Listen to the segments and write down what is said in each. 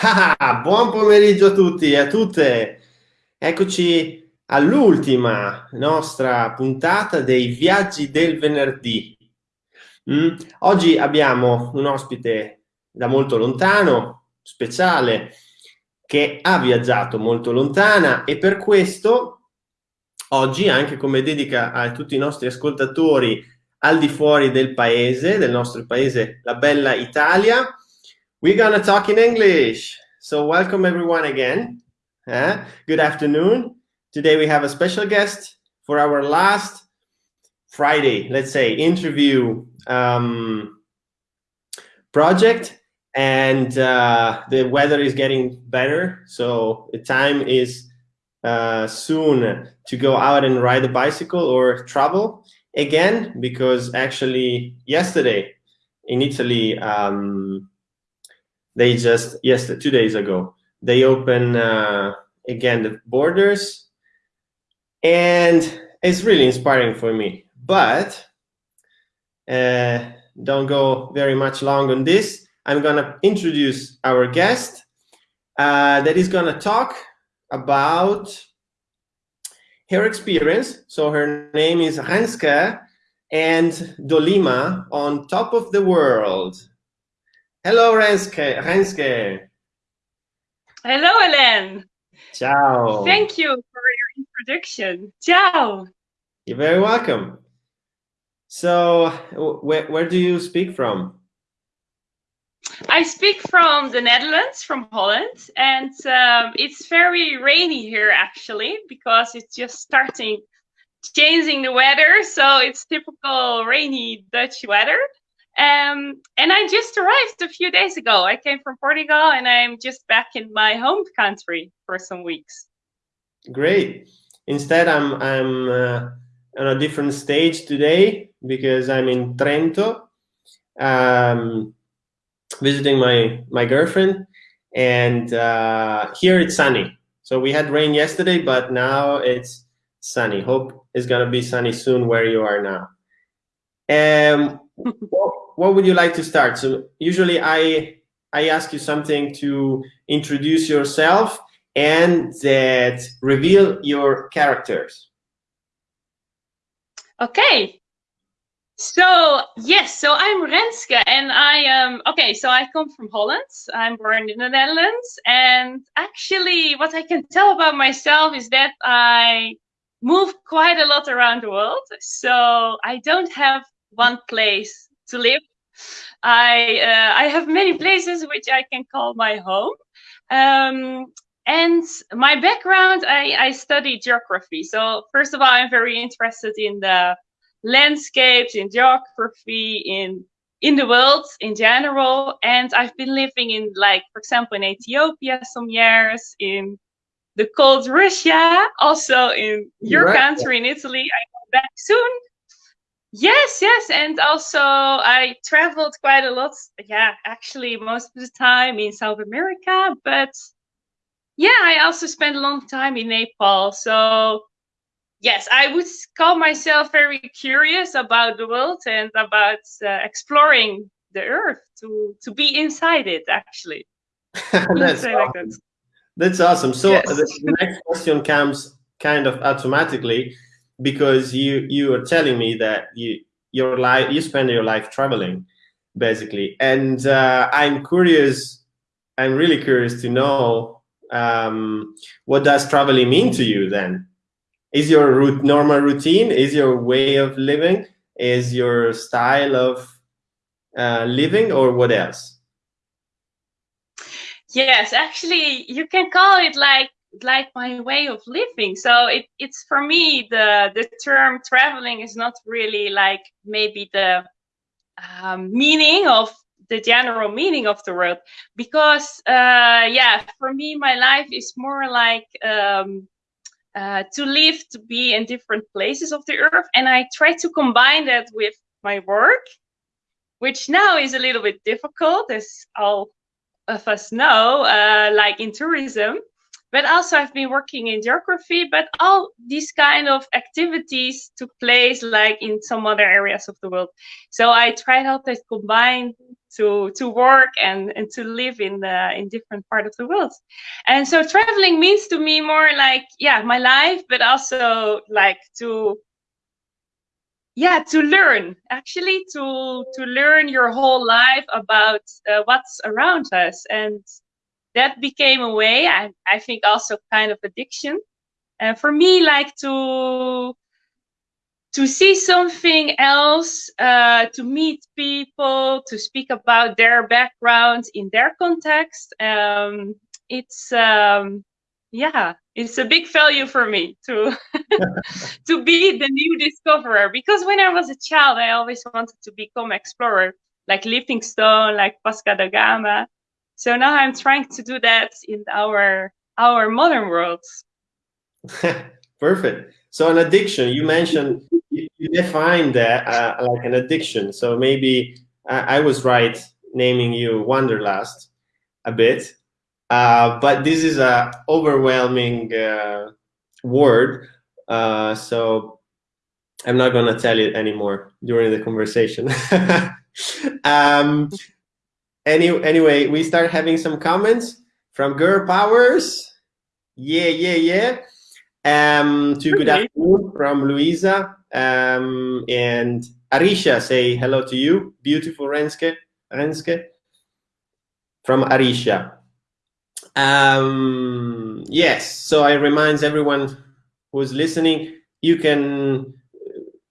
Ah, buon pomeriggio a tutti e a tutte. Eccoci all'ultima nostra puntata dei viaggi del venerdì. Mm? Oggi abbiamo un ospite da molto lontano, speciale, che ha viaggiato molto lontana e per questo oggi, anche come dedica a tutti i nostri ascoltatori al di fuori del paese, del nostro paese, la bella Italia, we're gonna talk in English. So welcome everyone again. Uh, good afternoon. Today we have a special guest for our last Friday, let's say, interview um, project. And uh, the weather is getting better. So the time is uh, soon to go out and ride a bicycle or travel again, because actually yesterday in Italy, um, they just, yes, two days ago, they open uh, again the borders and it's really inspiring for me. But uh, don't go very much long on this. I'm gonna introduce our guest uh, that is gonna talk about her experience. So her name is Renske and Dolima on top of the world. Hello, Renske. Renske. Hello, Hélène. Ciao. Thank you for your introduction. Ciao. You're very welcome. So, where, where do you speak from? I speak from the Netherlands, from Holland, and um, it's very rainy here actually because it's just starting changing the weather. So it's typical rainy Dutch weather. Um, and I just arrived a few days ago. I came from Portugal and I'm just back in my home country for some weeks. Great. Instead, I'm I'm uh, on a different stage today because I'm in Trento, um, visiting my my girlfriend, and uh, here it's sunny. So we had rain yesterday, but now it's sunny. Hope it's gonna be sunny soon where you are now. Um, what would you like to start? So usually I I ask you something to introduce yourself and that reveal your characters. Okay. So yes, so I'm Renske and I am okay, so I come from Holland. I'm born in the Netherlands and actually what I can tell about myself is that I move quite a lot around the world. So I don't have one place to live. I uh, I have many places which I can call my home. Um, and my background, I, I study geography. So first of all, I'm very interested in the landscapes, in geography, in in the world in general. And I've been living in, like, for example, in Ethiopia some years, in the cold Russia, also in your right. country, in Italy. I go back soon Yes, yes, and also I traveled quite a lot. Yeah, actually, most of the time in South America, but yeah, I also spent a long time in Nepal. So yes, I would call myself very curious about the world and about uh, exploring the earth to to be inside it. Actually, that's awesome. Like that. That's awesome. So yes. the next question comes kind of automatically because you you are telling me that you your life you spend your life traveling basically. And uh, i'm curious i'm really curious to know um, what does traveling mean to you then? Is your root normal routine is your way of living is your style of uh, living or what else? Yes actually you can call it like like my way of living. So it, it's for me the the term traveling is not really like maybe the um, meaning of the general meaning of the word because uh, yeah for me my life is more like um, uh, to live to be in different places of the earth. And i try to combine that with my work which now is a little bit difficult as all of us know uh, like in tourism but also I've been working in geography, but all these kind of activities took place like in some other areas of the world. So I tried out to combine to to work and and to live in the in different part of the world and so traveling means to me more like yeah my life but also like to yeah to learn actually to to learn your whole life about uh, what's around us and that became a way i, I think also kind of addiction and uh, for me like to to see something else, uh, to meet people, to speak about their backgrounds in their context. Um, it's um, yeah, it's a big value for me to to be the new discoverer. Because when I was a child, I always wanted to become explorer, like Livingstone, like Vasco da Gama. So now I'm trying to do that in our our modern world. Perfect. So an addiction, you mentioned you define that uh, like an addiction. So maybe I, I, was right naming you Wanderlust a bit, uh, but this is a overwhelming uh, word. Uh, so I'm not gonna tell it anymore during the conversation. um, any, anyway, we start having some comments from Girl Powers. Yeah, yeah, yeah. Um, to good afternoon from Luisa. Um, and Arisha say hello to you. Beautiful Renske. Renske. From Arisha. Um, yes, so I remind everyone who's listening, you can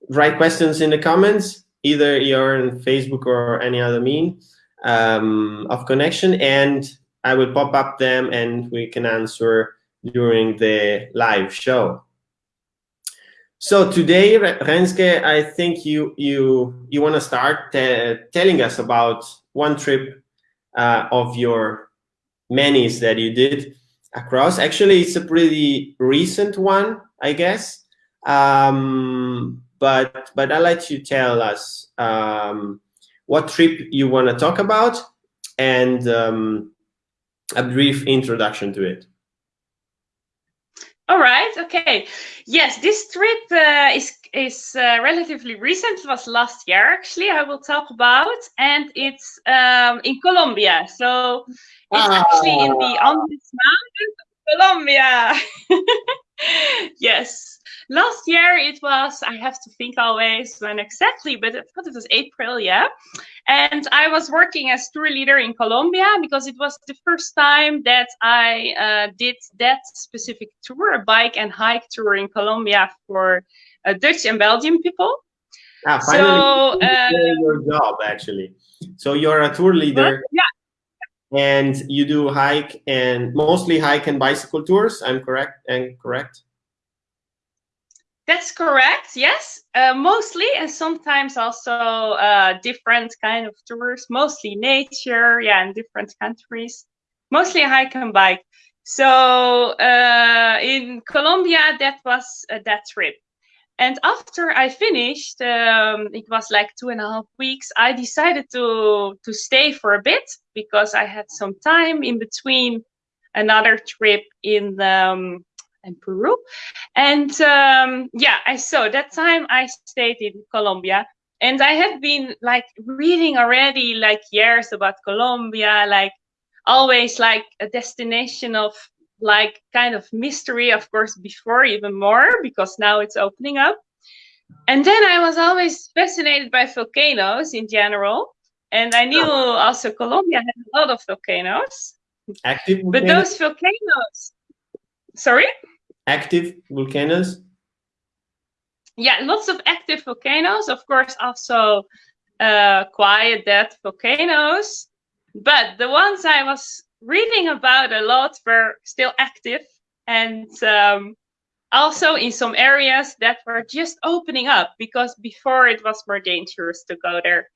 write questions in the comments, either you're on Facebook or any other mean um, of connection, and I will pop up them and we can answer during the live show. So today, Renske, I think you you you want to start telling us about one trip uh, of your many that you did across. Actually, it's a pretty recent one, I guess. Um, but but I'll let you tell us um, what trip you want to talk about and um, a brief introduction to it. All right. Okay. Yes, this trip uh, is is uh, relatively recent. It was last year, actually. I will talk about, and it's um, in Colombia. So it's ah. actually in the Andes Mountains of Colombia. yes. Last year it was i have to think always when exactly but i thought it was april yeah. And i was working as tour leader in colombia because it was the first time that i uh, did that specific tour a bike and hike tour in colombia for uh, dutch and belgian people. Ah, finally, so uh, your job actually. So you're a tour leader. Yeah and you do hike and mostly hike and bicycle tours i'm correct and correct that's correct. Yes, uh, mostly, and sometimes also uh, different kind of tours. Mostly nature, yeah, in different countries. Mostly hike and bike. So uh, in Colombia, that was uh, that trip. And after I finished, um, it was like two and a half weeks. I decided to to stay for a bit because I had some time in between another trip in um, and Peru. And um, yeah, I saw that time I stayed in Colombia and I have been like reading already like years about Colombia, like always like a destination of like kind of mystery, of course, before even more because now it's opening up. And then I was always fascinated by volcanoes in general. And I knew oh. also Colombia had a lot of volcanoes. Active volcanoes? But those volcanoes, sorry? active volcanoes? Yeah, lots of active volcanoes. Of course, also uh, quiet, dead volcanoes. But the ones I was reading about a lot were still active and um, also in some areas that were just opening up because before it was more dangerous to go there.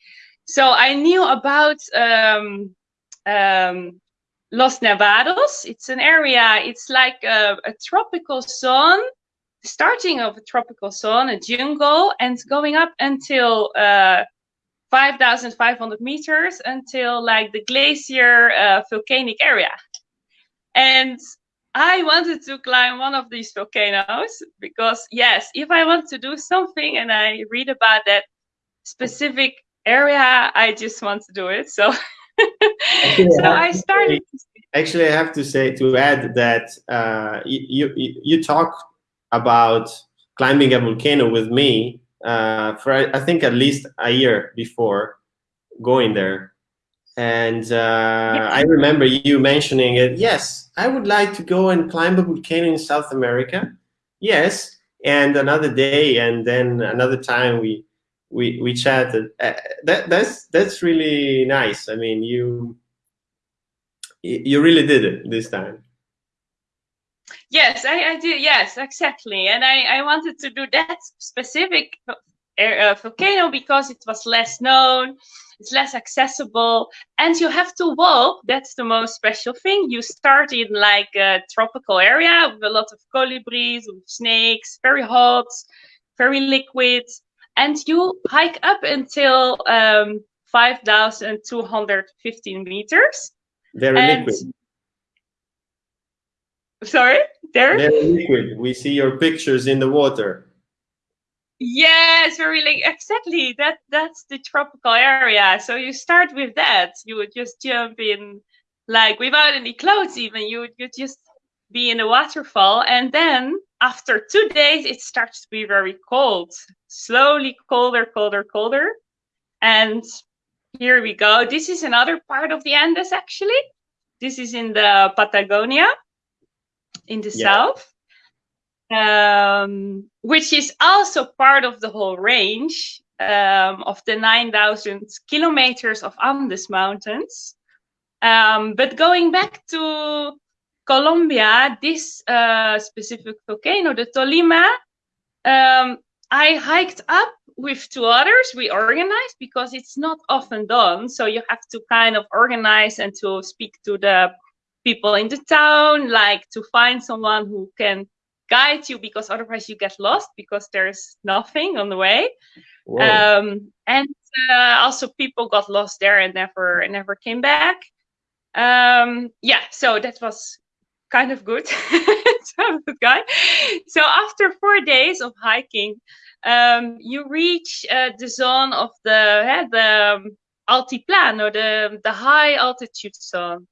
So I knew about um, um, Los Nevados. It's an area, it's like a, a tropical zone, starting of a tropical zone, a jungle, and going up until uh, 5,500 meters until like the glacier uh, volcanic area. And I wanted to climb one of these volcanoes because, yes, if I want to do something and I read about that specific area, I just want to do it. So, so I started. Actually, I have to say to add that uh, you, you you talk about climbing a volcano with me uh, for I think at least a year before going there, and uh, yeah. I remember you mentioning it. Yes, I would like to go and climb a volcano in South America. Yes, and another day, and then another time we we we chatted. Uh, that that's that's really nice. I mean, you you really did it this time. Yes, I, I did. Yes, exactly. And I, I wanted to do that specific uh, volcano because it was less known, it's less accessible, and you have to walk. That's the most special thing. You start in like a tropical area with a lot of colibris, with snakes, very hot, very liquid, and you hike up until um, 5,215 meters. Very and liquid. Sorry, there. Very liquid. We see your pictures in the water. Yes, very like exactly. That that's the tropical area. So you start with that. You would just jump in, like without any clothes. Even you would you just be in a waterfall, and then after two days, it starts to be very cold. Slowly colder, colder, colder, and here we go. This is another part of the Andes, actually. This is in the Patagonia, in the yeah. south um, which is also part of the whole range um, of the 9,000 kilometers of Andes Mountains. Um, but going back to Colombia, this uh, specific volcano, the Tolima, um, I hiked up with two others. We organized because it's not often done. So you have to kind of organize and to speak to the people in the town, like to find someone who can guide you because otherwise you get lost because there's nothing on the way. Um, and uh, also people got lost there and never never came back. Um, yeah, so that was kind of good. good guy. So after four days of hiking, um, you reach uh, the zone of the uh, the um, altiplano, the the high altitude zone.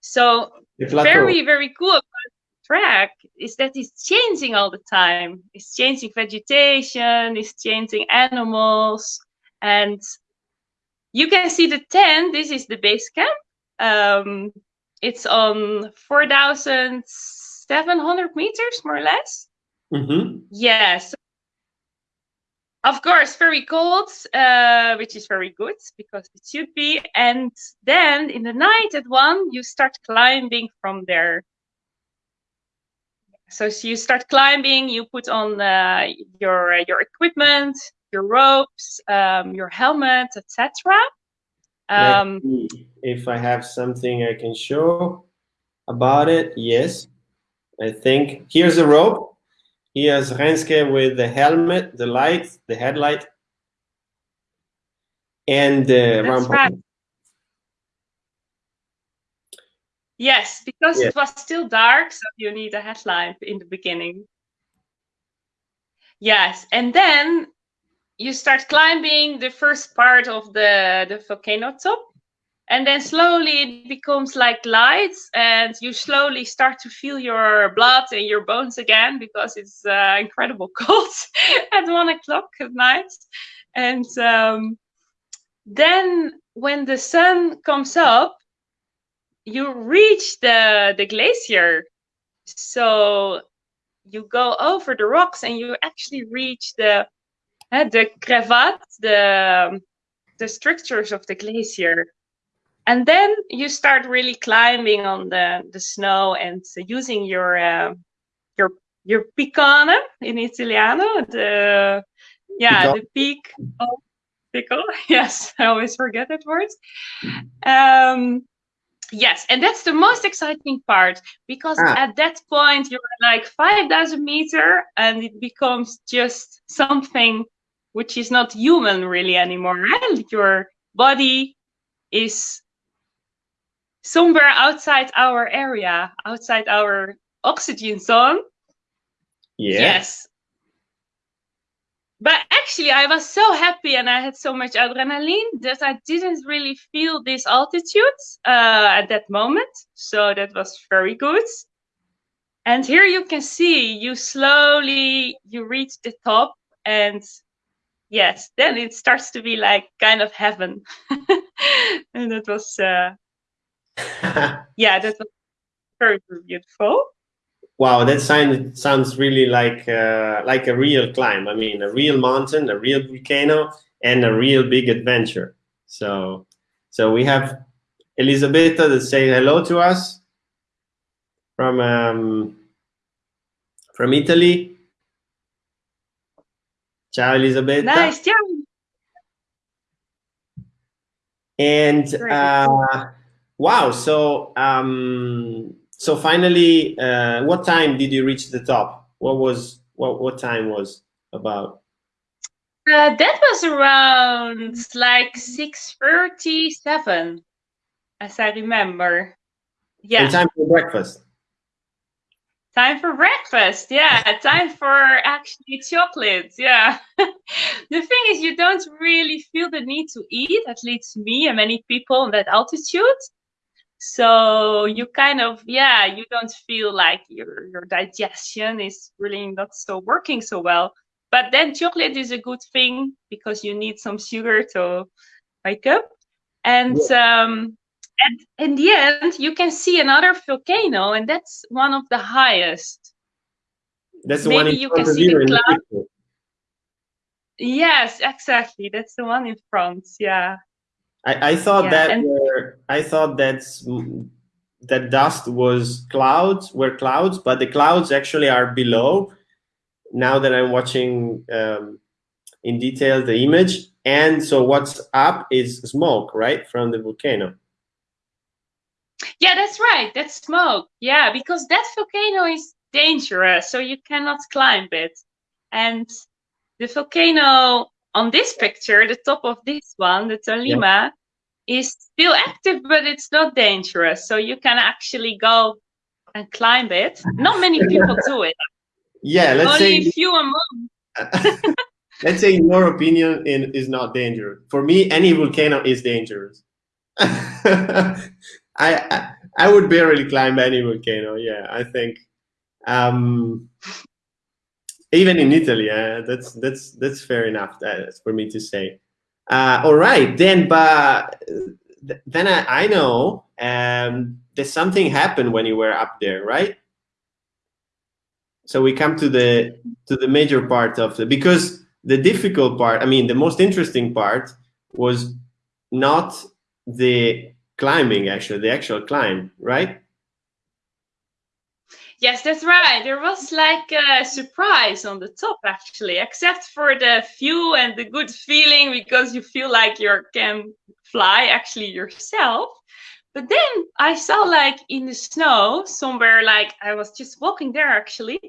So very very cool track is that it's changing all the time. It's changing vegetation, it's changing animals, and you can see the tent. This is the base camp. Um, it's on 4,700 meters, more or less. Mm-hmm. Yes. Of course, very cold, uh, which is very good because it should be. And then in the night at one, you start climbing from there so, so you start climbing, you put on uh, your uh, your equipment, your ropes, um, your helmet, etc. Um, if I have something I can show about it, yes. I think here's a rope. Here's Renske with the helmet, the light, the headlight, and the ramp. Right. Yes, because it was still dark, so you need a headlamp in the beginning. Yes, and then you start climbing the first part of the, the volcano top, and then slowly it becomes like lights, and you slowly start to feel your blood and your bones again because it's uh, incredible cold at one o'clock at night. And um, then when the sun comes up, you reach the the glacier so you go over the rocks and you actually reach the the crevat the the structures of the glacier. And then you start really climbing on the the snow and using your uh, your your picone in italiano the yeah the peak of pickle yes i always forget that word. Um Yes, and that's the most exciting part because ah. at that point you're like 5,000 meter and it becomes just something which is not human really anymore. And your body is somewhere outside our area, outside our oxygen zone. Yeah. Yes. but actually I was so happy and I had so much adrenaline that I didn't really feel this altitude uh, at that moment. So that was very good. And here you can see you slowly you reach the top and yes, then it starts to be like kind of heaven. and that was uh, yeah, that was very, beautiful. Wow, that sound, sounds really like uh, like a real climb. I mean, a real mountain, a real volcano, and a real big adventure. So, so we have Elisabetta that say hello to us from um, from Italy. Ciao, Elisabetta. Nice, ciao. And uh, wow, so um, so finally, uh, what time did you reach the top? What was what what time was about? Uh, that was around like six thirty-seven, as I remember. Yeah. And time for breakfast. Time for breakfast, yeah. Time for actually chocolates, yeah. the thing is, you don't really feel the need to eat, at least me and many people on that altitude. So you kind of, yeah, you don't feel like your your digestion is really not so working so well. But then chocolate is a good thing because you need some sugar to wake up. And yeah. um, and in the end, you can see another volcano, and that's one of the highest. That's the Maybe one you can see the cloud. Yes, exactly. That's the one in front. Yeah. I, I thought yeah, that and, were, I thought that's that dust was clouds were clouds, but the clouds actually are below. Now that I'm watching um, in detail the image, and so what's up is smoke, right, from the volcano. Yeah, that's right. That's smoke. Yeah, because that volcano is dangerous, so you cannot climb it. And the volcano on this picture, the top of this one, the Tolima, yeah. is still active, but it's not dangerous. So you can actually go and climb it. Not many people do it. Yeah, let's Only say a few among. let's say in your opinion in, is not dangerous. For me, any volcano is dangerous. I, I, would barely climb any volcano. Yeah, I think. Um, even in Italy, uh, that's that's that's fair enough. That's for me to say. Uh, all right, then, but then I, I know um, that something happened when you were up there, right? So we come to the to the major part of the because the difficult part. I mean, the most interesting part was not the climbing actually the actual climb right? Yes that's right. There was like a surprise on the top actually except for the view and the good feeling because you feel like you can fly actually yourself. But then i saw like in the snow somewhere like i was just walking there actually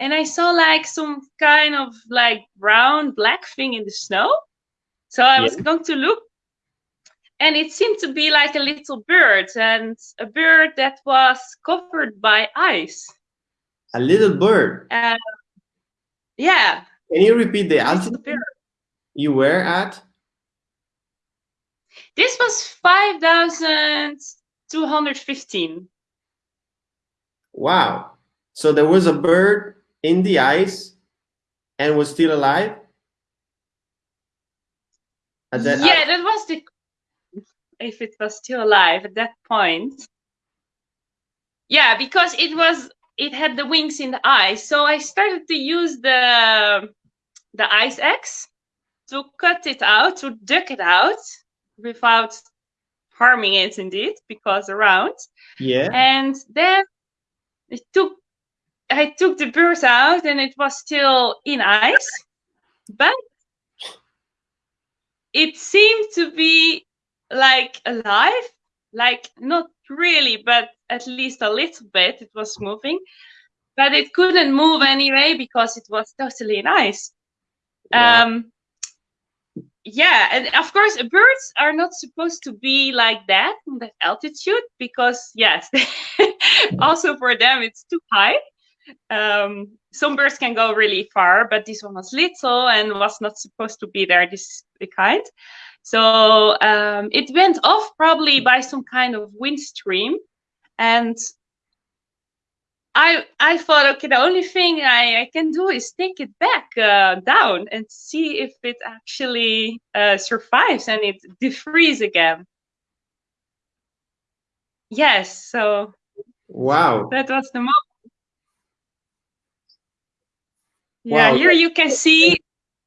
and i saw like some kind of like brown black thing in the snow. So i yeah. was going to look and it seemed to be like a little bird and a bird that was covered by ice. A little bird. Uh, yeah. Can you repeat the altitude you were at? This was 5215 wow. So there was a bird in the ice and was still alive? That yeah that was the if it was still alive at that point. Yeah, because it was it had the wings in the ice. So I started to use the the ice axe to cut it out, to duck it out without harming it indeed, because around. Yeah. And then it took I took the bird out and it was still in ice, but it seemed to be like alive, like not really, but at least a little bit. It was moving, but it couldn't move anyway because it was totally nice. Wow. Um, yeah, and of course, birds are not supposed to be like that in that altitude because yes, also for them it's too high. Um, some birds can go really far, but this one was little and was not supposed to be there. This kind. So um, it went off probably by some kind of wind stream, and I I thought, okay, the only thing I, I can do is take it back uh, down and see if it actually uh, survives and it defrees again. Yes, so wow, that was the moment. Yeah, wow. here you can see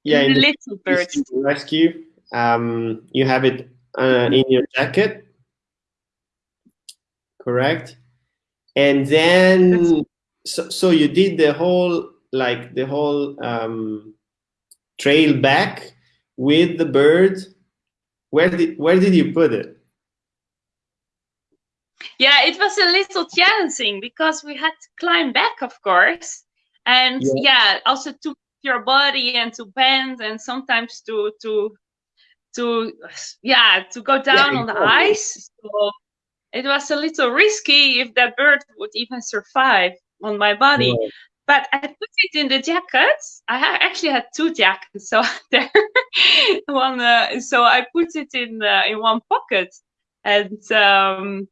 yeah, the little birds. Rescue. Um, you have it uh, in your jacket, correct? And then, so, so you did the whole, like the whole um, trail back with the bird. Where did where did you put it? Yeah, it was a little challenging because we had to climb back, of course, and yeah, yeah also to your body and to bend and sometimes to to to yeah to go down yeah, on the ice. So it was a little risky if that bird would even survive on my body. Yeah. But I put it in the jacket. I actually had two jackets, so there one. Uh, so I put it in uh, in one pocket, and um,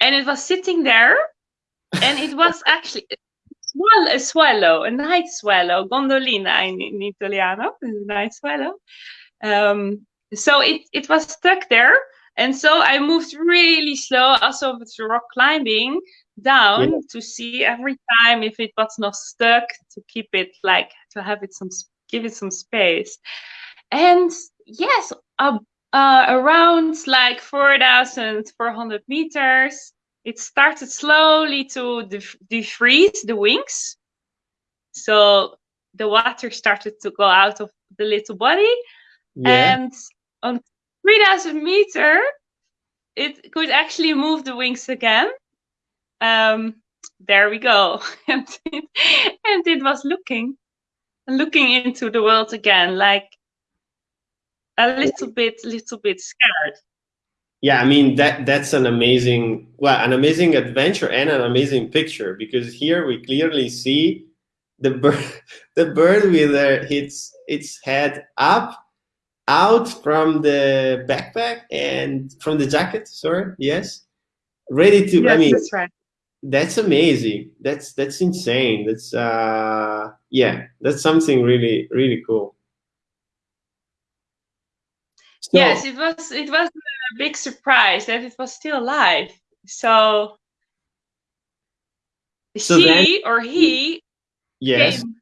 and it was sitting there, and it was actually a swallow, a night swallow, gondolina in, in Italiano, a night swallow. Um, so it, it was stuck there. And so I moved really slow, also with rock climbing, down yeah. to see every time if it was not stuck, to keep it like, to have it some, give it some space. And yes, uh, uh, around like 4,400 meters, it started slowly to def defreeze the wings. So the water started to go out of the little body. Yeah. And on 3000 meter, it could actually move the wings again. Um, there we go. and, it, and it was looking, looking into the world again, like a little bit, little bit scared yeah i mean that that's an amazing well an amazing adventure and an amazing picture because here we clearly see the bird the bird with uh, its its head up out from the backpack and from the jacket sorry yes ready to yes, i mean that's right. that's amazing. That's that's insane. That's uh yeah that's something really really cool. So, yes it was it was big surprise that it was still alive. So, so she then, or he yes. came,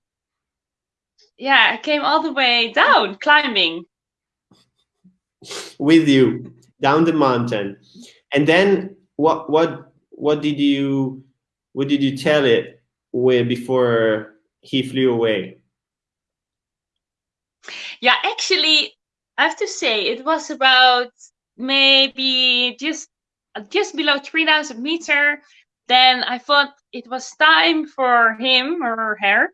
yeah came all the way down climbing. With you down the mountain. And then what what what did you what did you tell it with before he flew away? Yeah actually i have to say it was about maybe just just below 3000 meter then i thought it was time for him or her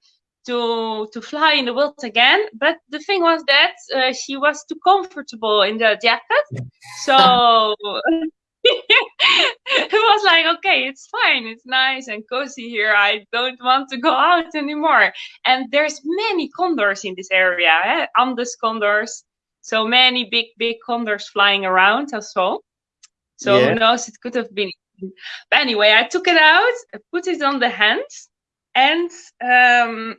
to to fly in the world again. But the thing was that uh, she was too comfortable in the jacket. So it was like okay it's fine. It's nice and cozy here. I don't want to go out anymore. And there's many condors in this area eh? andes condors so many big, big condors flying around as well. So yeah. who knows, it could have been. But anyway, I took it out, I put it on the hand, and um,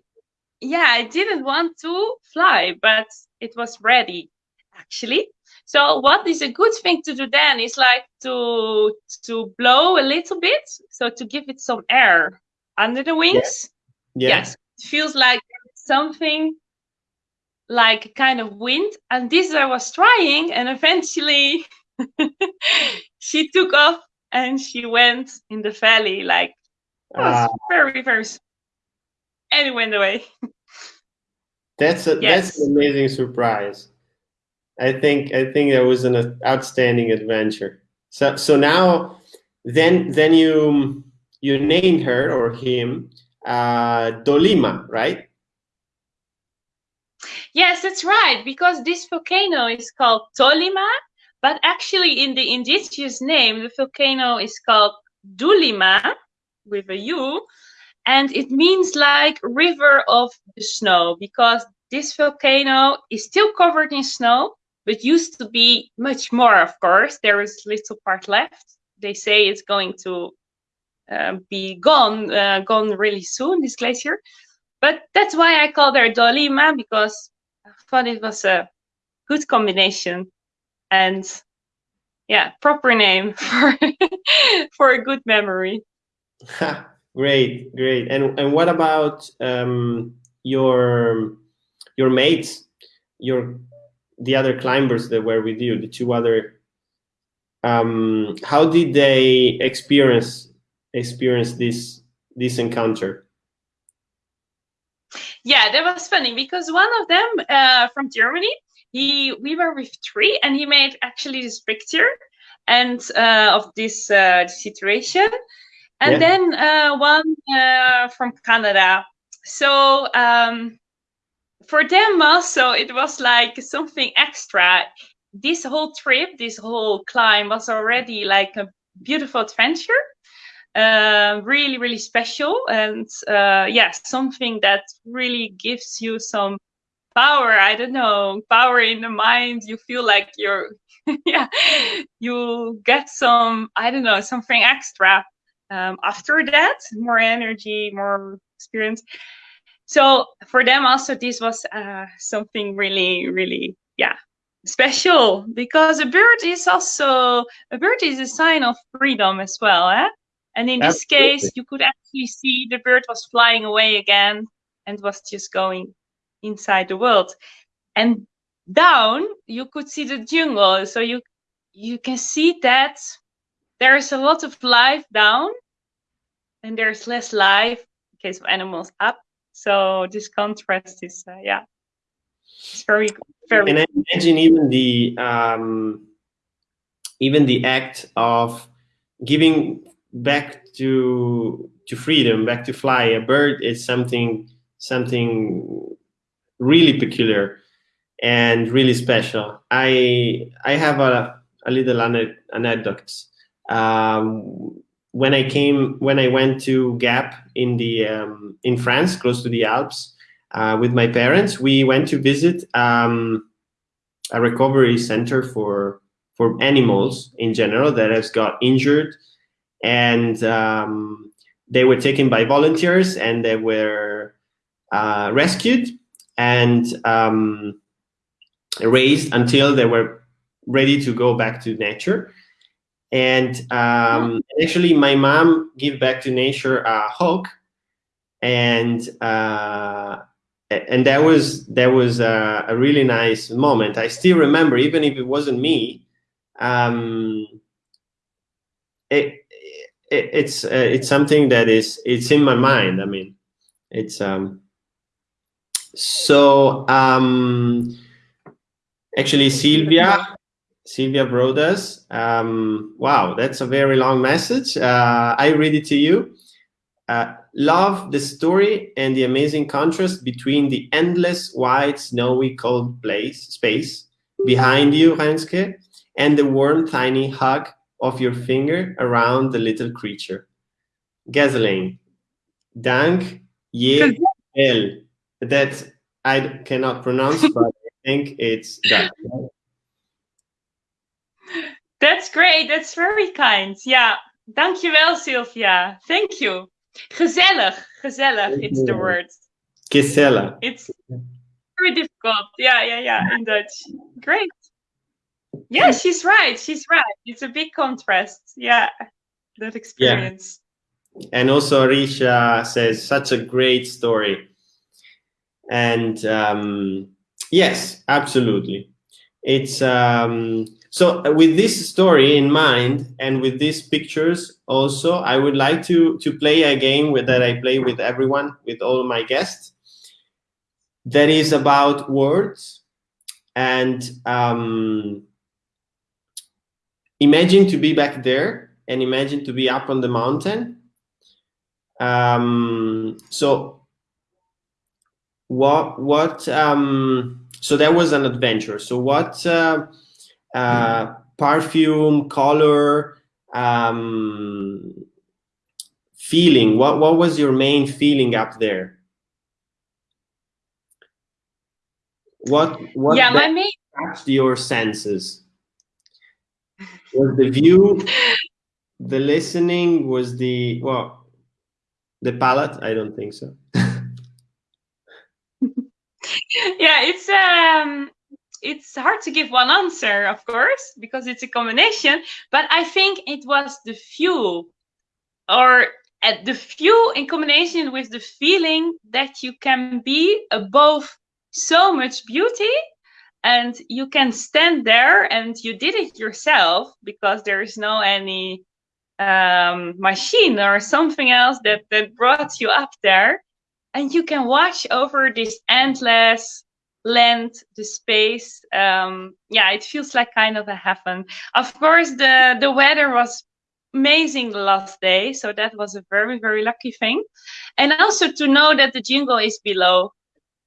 yeah, I didn't want to fly, but it was ready actually. So what is a good thing to do then is like to to blow a little bit, so to give it some air under the wings. Yeah. yeah. Yes, it feels like something like kind of wind. And this I was trying and eventually she took off and she went in the valley like it was uh, very very and it went away that's a yes. that's an amazing surprise. I think I think that was an outstanding adventure. So so now then then you you named her or him uh Dolima right Yes, that's right, because this volcano is called Tolima, but actually in the indigenous name, the volcano is called Dulima with a U. and it means like river of the snow because this volcano is still covered in snow, but used to be much more, of course. There is little part left. They say it's going to uh, be gone, uh, gone really soon, this glacier. But that's why I call her Dolima, because thought it was a good combination. And yeah, proper name for for a good memory. great, great. And and what about um, your your mates, your the other climbers that were with you, the two other? Um, how did they experience experience this this encounter? Yeah, that was funny because one of them uh, from Germany, he we were with three, and he made actually this picture and uh, of this uh, situation, and yeah. then uh, one uh, from Canada. So um, for them also, it was like something extra. This whole trip, this whole climb was already like a beautiful adventure uh, really really special. And uh, yeah something that really gives you some power. I don't know power in the mind. You feel like you're yeah you get some i don't know something extra um, after that. More energy more experience. So for them also this was uh, something really really yeah special because a bird is also a bird is a sign of freedom as well eh? And in this Absolutely. case, you could actually see the bird was flying away again and was just going inside the world. And down, you could see the jungle. So you you can see that there's a lot of life down and there's less life in case of animals up. So this contrast is, uh, yeah, it's very, very. And I imagine even the um, even the act of giving back to to freedom, back to fly. A bird is something something really peculiar and really special. I I have a a little anecdote. Um, when I came, when I went to Gap in the um, in France, close to the Alps, uh, with my parents, we went to visit um, a recovery center for for animals in general that has got injured and um, they were taken by volunteers and they were uh, rescued and um, raised until they were ready to go back to nature. And um, actually, my mom gave back to nature a hawk, and uh, and that was that was a, a, really nice moment. I still remember, even if it wasn't me. Um, it, it, it's uh, it's something that is it's in my mind. I mean, it's um. So um, actually, Sylvia, Sylvia Brodas. Um, wow, that's a very long message. Uh, I read it to you. Uh, love the story and the amazing contrast between the endless white snowy cold place space behind you, Renske, and the warm tiny hug of your finger around the little creature. Gasoline. Dank je wel. That I cannot pronounce, but I think it's that. That's great. That's very kind. Yeah. Dankjewel, Sylvia. Thank you. Gezellig. Gezellig. It's the word. Gezellig. It's very difficult. Yeah, yeah, yeah. In Dutch. Great. Yeah, she's right. She's right. It's a big contrast. Yeah, that experience. Yeah. And also, Risha says such a great story. And um, yes, absolutely. It's um, so with this story in mind and with these pictures also, I would like to to play a game with, that I play with everyone, with all my guests. That is about words and um, imagine to be back there and imagine to be up on the mountain. Um, so what, what, um, so that was an adventure. So what uh, uh, perfume, color, um, feeling? What what was your main feeling up there? What what yeah, my main touched your senses? Was the view, the listening, was the well, the palette? I don't think so. yeah, it's um it's hard to give one answer, of course, because it's a combination. But I think it was the fuel, or at the fuel in combination with the feeling that you can be above so much beauty and you can stand there and you did it yourself because there is no any um, machine or something else that that brought you up there. And you can watch over this endless land the space um, yeah it feels like kind of a heaven. Of course the the weather was amazing the last day so that was a very very lucky thing. And also to know that the jingle is below.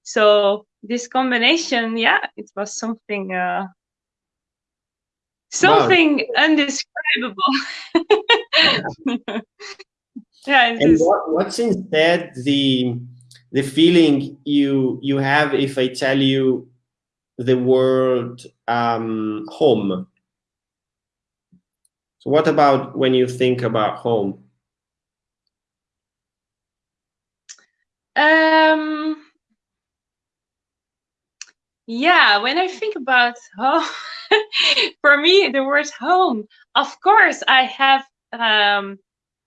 So this combination yeah it was something uh something wow. undescribable. Yeah and what, what's instead the the feeling you you have if i tell you the word um home? So what about when you think about home? Um yeah, when I think about home, for me, the word home, of course, I have um,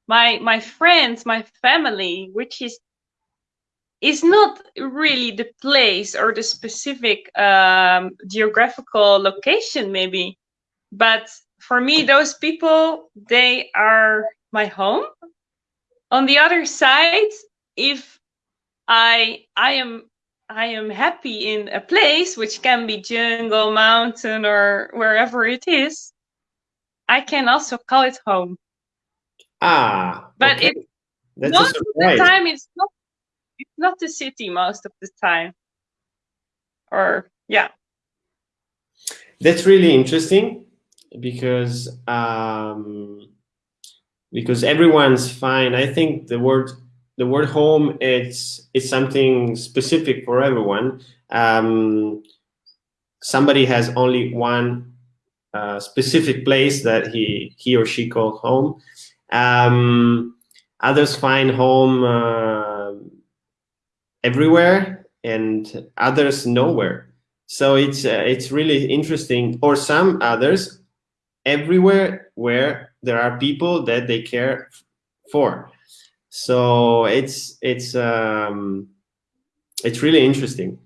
my my friends, my family, which is is not really the place or the specific um, geographical location, maybe, but for me, those people they are my home. On the other side, if I I am I am happy in a place, which can be jungle, mountain, or wherever it is, I can also call it home. Ah, but okay. it That's most of the time it's not it's not the city most of the time. Or yeah. That's really interesting because um, because everyone's fine. I think the word the word home it's it's something specific for everyone. Um, somebody has only one uh, specific place that he he or she calls home. Um, others find home uh, everywhere, and others nowhere. So it's uh, it's really interesting. Or some others everywhere where there are people that they care for so it's it's um, it's really interesting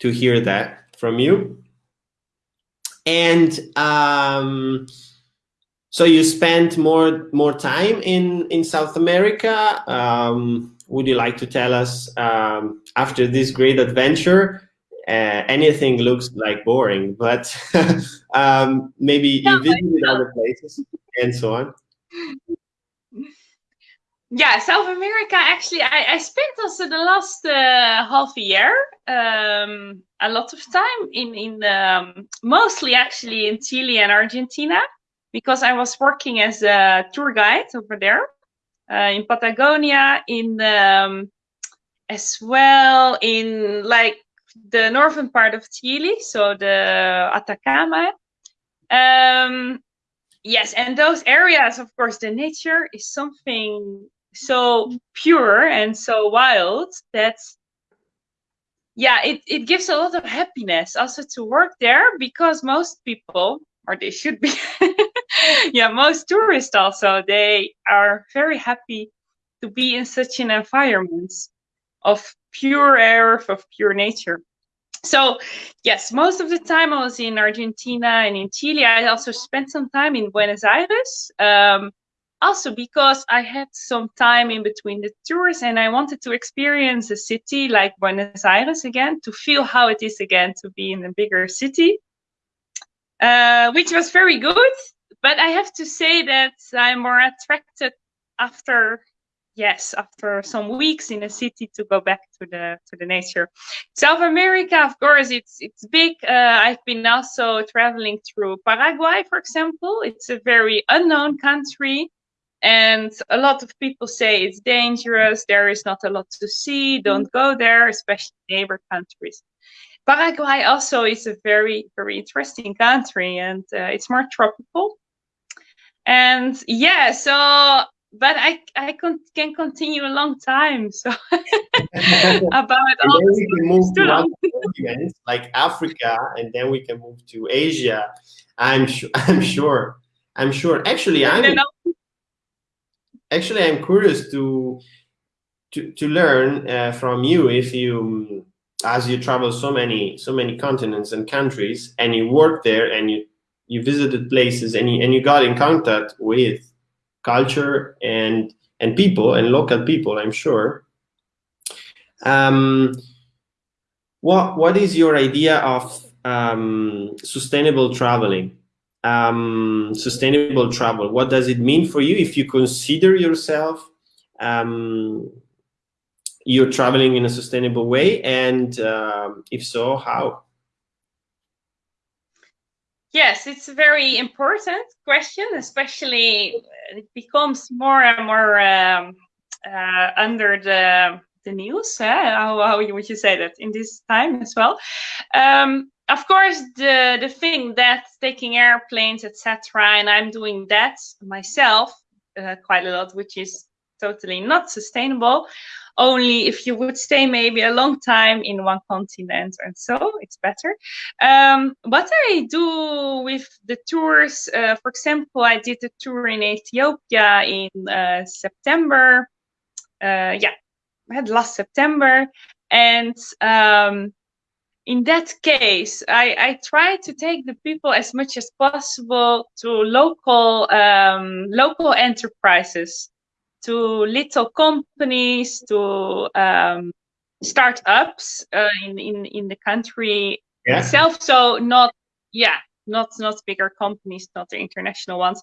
to hear that from you. And um, so you spent more more time in in South America. Um, would you like to tell us um, after this great adventure? Uh, anything looks like boring, but um, maybe you visited other places and so on yeah south america actually i, I spent also the last uh, half a year um, a lot of time in in um, mostly actually in chile and argentina because i was working as a tour guide over there uh, in patagonia in um, as well in like the northern part of chile so the atacama. Um, yes and those areas of course the nature is something so pure and so wild that yeah it, it gives a lot of happiness also to work there because most people or they should be yeah most tourists also they are very happy to be in such an environment of pure air of pure nature. So yes most of the time i was in argentina and in chile. I also spent some time in buenos aires um, also because I had some time in between the tours and I wanted to experience a city like Buenos Aires again, to feel how it is again to be in a bigger city, uh, which was very good. But I have to say that I'm more attracted after, yes, after some weeks in a city to go back to the to the nature. South America, of course, it's it's big. Uh, I've been also traveling through Paraguay, for example. It's a very unknown country and a lot of people say it's dangerous. There is not a lot to see. Don't go there, especially neighbor countries. Paraguay also is a very, very interesting country and uh, it's more tropical. And yeah, so, but I, I con can continue a long time. So about all we can move to other continents like Africa and then we can move to Asia. I'm sure, I'm sure, I'm sure. Actually, I'm, actually, I'm curious to, to, to learn uh, from you if you as you travel so many so many continents and countries and you work there and you you visited places and you, and you got in contact with culture and and people and local people i'm sure. Um, what what is your idea of um, sustainable traveling um, sustainable travel what does it mean for you if you consider yourself um, you're traveling in a sustainable way? And um, if so, how? Yes, it's a very important question, especially uh, it becomes more and more um, uh, under the the news. Eh? How, how would you say that in this time as well? Um, of course, the the thing that taking airplanes, etc., and I'm doing that myself uh, quite a lot, which is totally not sustainable. Only if you would stay maybe a long time in one continent and so it's better. Um, what i do with the tours uh, for example i did a tour in ethiopia in uh, september. Uh, yeah I had last september. And um, in that case, I, I try to take the people as much as possible to local um, local enterprises to little companies, to um, startups uh, in, in in the country yeah. itself. So not yeah, not not bigger companies, not the international ones.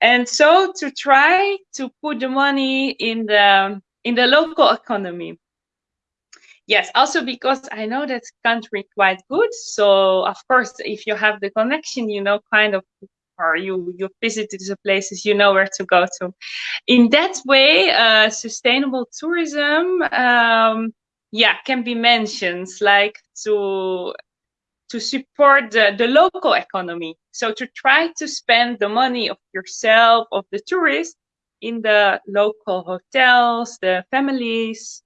And so to try to put the money in the in the local economy. Yes, also because I know that country quite good. So of course, if you have the connection, you know kind of or you you visited the places you know where to go to in that way uh, sustainable tourism um, yeah can be mentioned like to to support the, the local economy so to try to spend the money of yourself of the tourists in the local hotels the families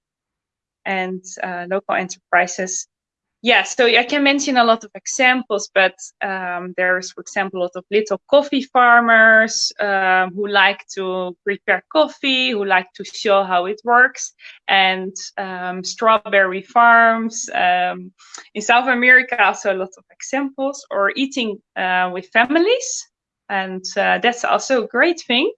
and uh, local enterprises yeah, so I can mention a lot of examples, but um, there's, for example, a lot of little coffee farmers um, who like to prepare coffee, who like to show how it works, and um, strawberry farms. Um, in South America, also a lot of examples, or eating uh, with families, and uh, that's also a great thing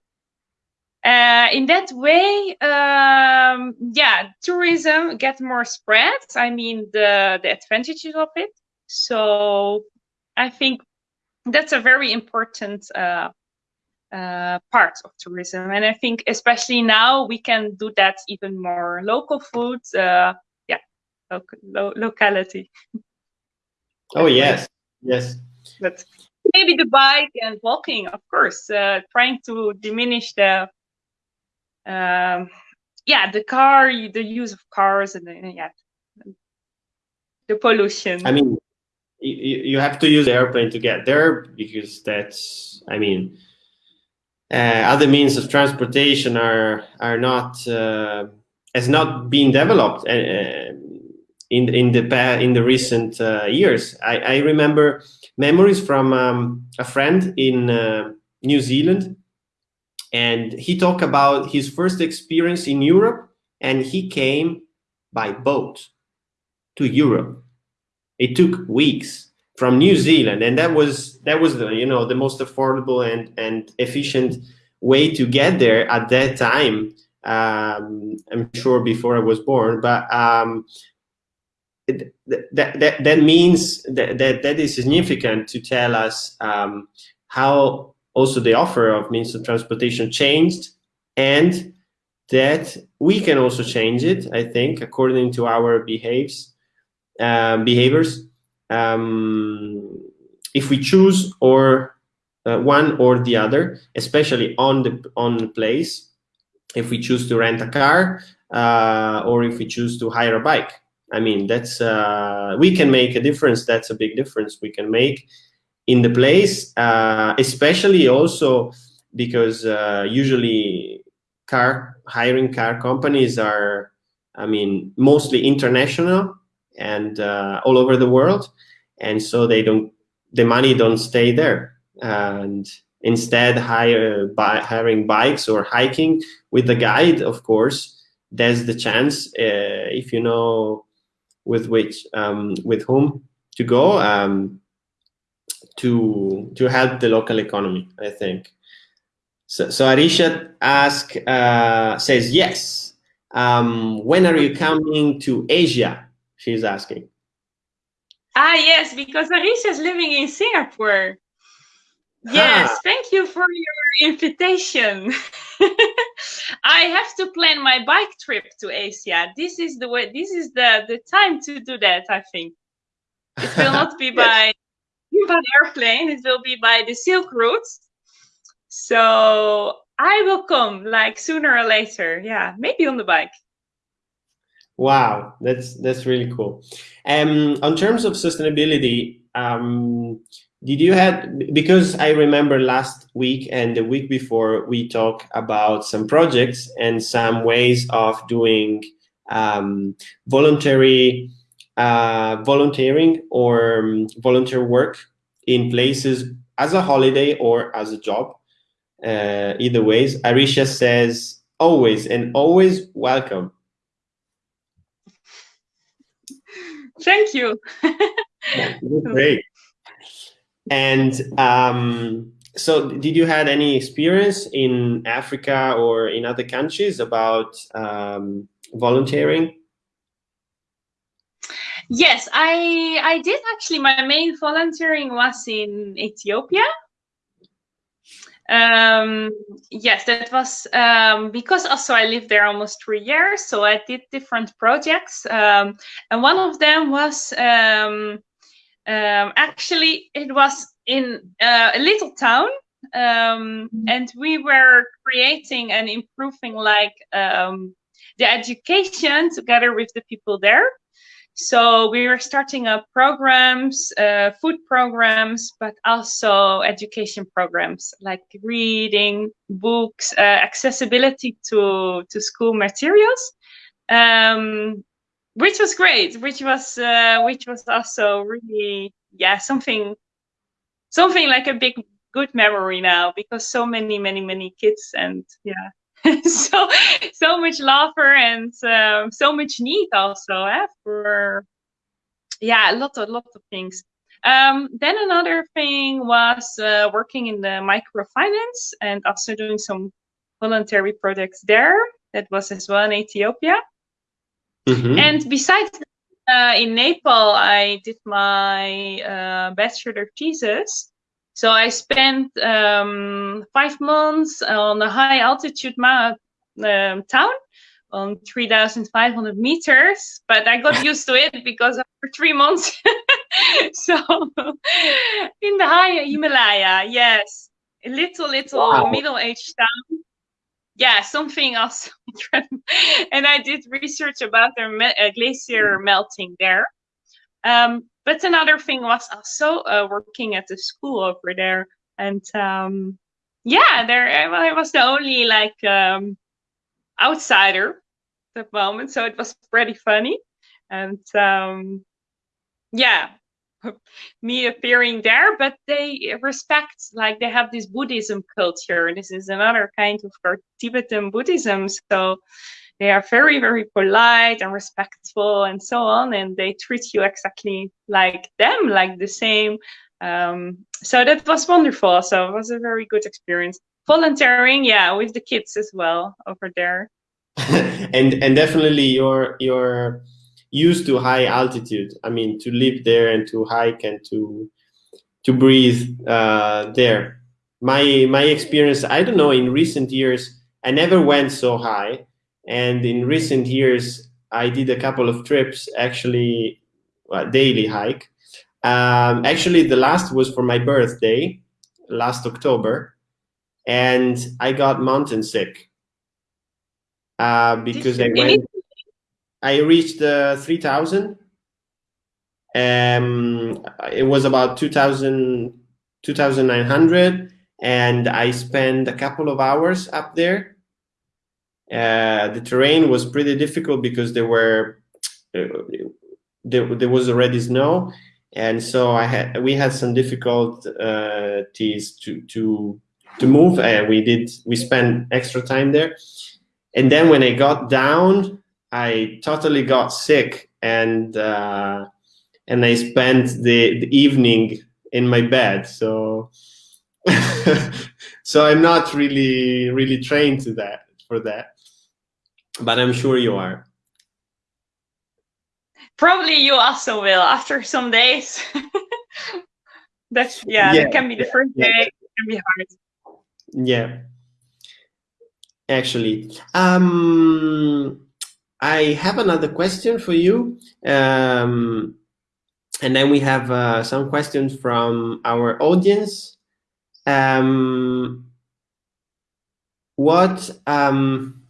uh, in that way, um, yeah, tourism get more spread. I mean, the the advantages of it. So I think that's a very important uh, uh, part of tourism, and I think especially now we can do that even more. Local food, uh, yeah, lo lo locality. Oh yes, yes. But maybe the bike and walking, of course, uh, trying to diminish the um, yeah, the car, the use of cars, and the, yeah, the pollution. I mean, you, you have to use the airplane to get there because that's, I mean, uh, other means of transportation are are not uh, has not been developed uh, in in the past, in the recent uh, years. I, I remember memories from um, a friend in uh, New Zealand and he talked about his first experience in Europe and he came by boat to Europe. It took weeks from New Zealand and that was that was the you know the most affordable and and efficient way to get there at that time um, I'm sure before I was born but um, it, that, that, that means that, that that is significant to tell us um, how also the offer of means of transportation changed and that we can also change it, I think, according to our behaves, uh, behaviors. Um, if we choose or uh, one or the other, especially on the on the place. If we choose to rent a car uh, or if we choose to hire a bike, I mean that's uh, we can make a difference. That's a big difference we can make in the place, uh, especially also because uh, usually car hiring car companies are, I mean, mostly international and uh, all over the world, and so they don't the money don't stay there. And instead hire by hiring bikes or hiking with the guide of course there's the chance uh, if you know with which um, with whom to go. Um, to to help the local economy i think so, so arisha ask uh, says yes um, when are you coming to asia she's asking ah yes because arisha is living in singapore Yes, thank you for your invitation. I have to plan my bike trip to Asia. This is the way. This is the the time to do that. I think it will not be by by airplane. It will be by the Silk Route. So I will come like sooner or later. Yeah, maybe on the bike. Wow, that's that's really cool. Um, on terms of sustainability, um, did you had because i remember last week and the week before we talked about some projects and some ways of doing um, voluntary uh, volunteering or um, volunteer work in places as a holiday or as a job uh, either ways. Arisha says always and always welcome. Thank you. Great. And um, so did you had any experience in Africa or in other countries about um, volunteering? Yes, I I did actually. My main volunteering was in Ethiopia. Um, yes, that was um, because also I lived there almost three years, so I did different projects, um, and one of them was um, um, actually, it was in uh, a little town, um, and we were creating and improving like um, the education together with the people there. So we were starting up programs, uh, food programs, but also education programs like reading, books, uh, accessibility to to school materials. Um, which was great which was uh, which was also really yeah something something like a big good memory now because so many many many kids and yeah so so much laughter and um, so much need also eh, for yeah a lot of lot of things um, then another thing was uh, working in the microfinance and also doing some voluntary projects there that was as well in ethiopia Mm-hmm. And besides uh, in Nepal, I did my uh, bachelor thesis. So I spent um, five months on a high altitude ma- um, town on 3,500 meters, but I got used to it because after three months, so in the high Himalaya, yes, a little, little wow. middle-aged town yeah, something else. and I did research about their me- uh, glacier melting there. Um, but another thing was also uh, working at the school over there, and um, yeah, there I was the only like um, outsider at the moment, so it was pretty funny, and um, yeah, me appearing there, but they respect, like they have this Buddhism culture. This is another kind of Tibetan Buddhism. So they are very, very polite and respectful and so on. And they treat you exactly like them, like the same. Um, so that was wonderful. So it was a very good experience. Volunteering, yeah, with the kids as well over there. and and definitely your your used to high altitude. I mean, to live there and to hike and to to breathe uh, there. My my experience, I don't know. In recent years, I never went so high, and in recent years, I did a couple of trips, actually, well, daily hike. Um, actually, the last was for my birthday last October, and I got mountain sick uh, because I went. I reached uh, 3,000. Um, it was about 2,000, 2,900, and I spent a couple of hours up there. Uh, the terrain was pretty difficult because there were uh, there, there was already snow, and so I had we had some difficulties to to to move, and we did we spent extra time there. And then when I got down, I totally got sick and uh, and I spent the, the evening in my bed. So so I'm not really really trained to that for that, but I'm sure you are. Probably you also will after some days. That's yeah, yeah, that can be the first day. Yeah. It can be hard. Yeah actually. Um, I have another question for you. Um, and then we have uh, some questions from our audience. Um, what, um,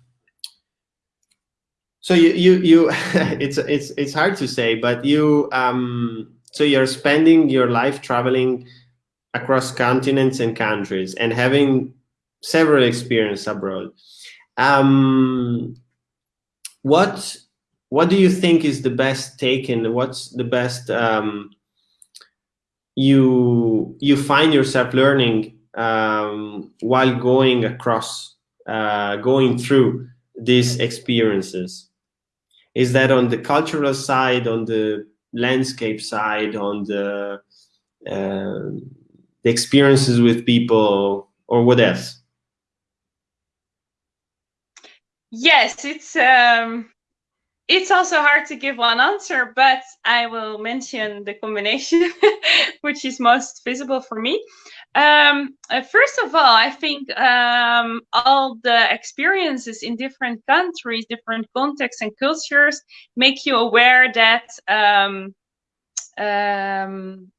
so you, you, you it's, it's, it's hard to say, but you, um, so you're spending your life traveling across continents and countries and having several experience abroad. Um, what what do you think is the best taken? What's the best um, you you find yourself learning um, while going across, uh, going through these experiences? Is that on the cultural side, on the landscape side, on the uh, the experiences with people, or what else? Yes, it's um, it's also hard to give one answer, but I will mention the combination, which is most visible for me. Um, uh, first of all, I think um, all the experiences in different countries, different contexts and cultures make you aware that um, um,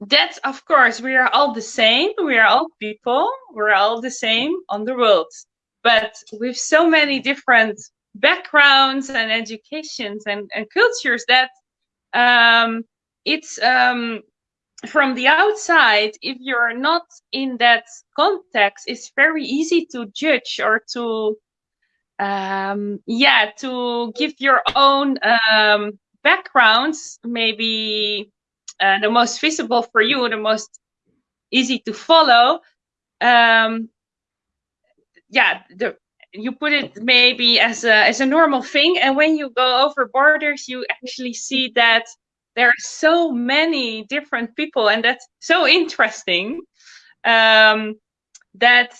that of course we are all the same. We are all people. We're all the same on the world but with so many different backgrounds and educations and, and cultures that um, it's um, from the outside if you're not in that context it's very easy to judge or to um, yeah to give your own um, backgrounds maybe uh, the most visible for you the most easy to follow. Um, yeah, the you put it maybe as a as a normal thing, and when you go over borders, you actually see that there are so many different people, and that's so interesting. Um, that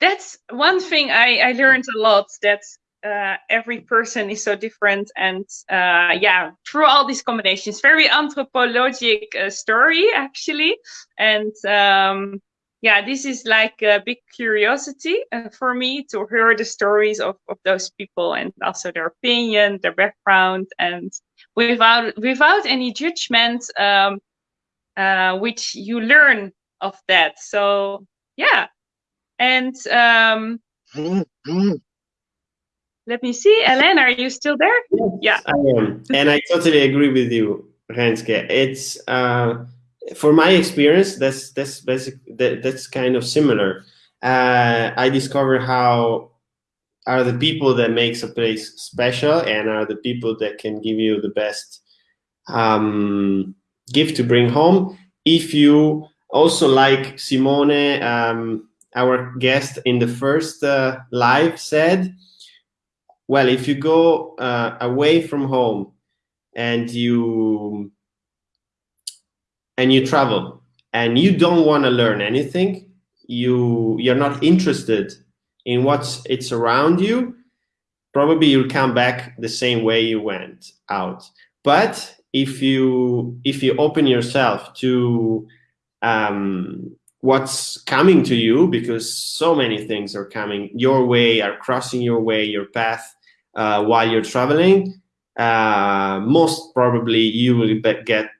that's one thing I, I learned a lot that uh, every person is so different and uh, yeah through all these combinations very anthropologic uh, story actually and um, yeah, this is like a big curiosity uh, for me to hear the stories of, of those people and also their opinion, their background, and without without any judgment, um, uh, which you learn of that. So yeah, and um, let me see, Ellen, are you still there? Yes, yeah, I am, and I totally agree with you, Renske. It's uh, for my experience, that's that's basic. That, that's kind of similar. Uh, I discovered how are the people that makes a place special, and are the people that can give you the best um, gift to bring home. If you also like Simone, um, our guest in the first uh, live said, well, if you go uh, away from home and you and you travel and you don't want to learn anything, you you're not interested in what's it's around you, probably you'll come back the same way you went out. But if you if you open yourself to um, what's coming to you, because so many things are coming your way, are crossing your way, your path uh, while you're traveling, uh, most probably you will get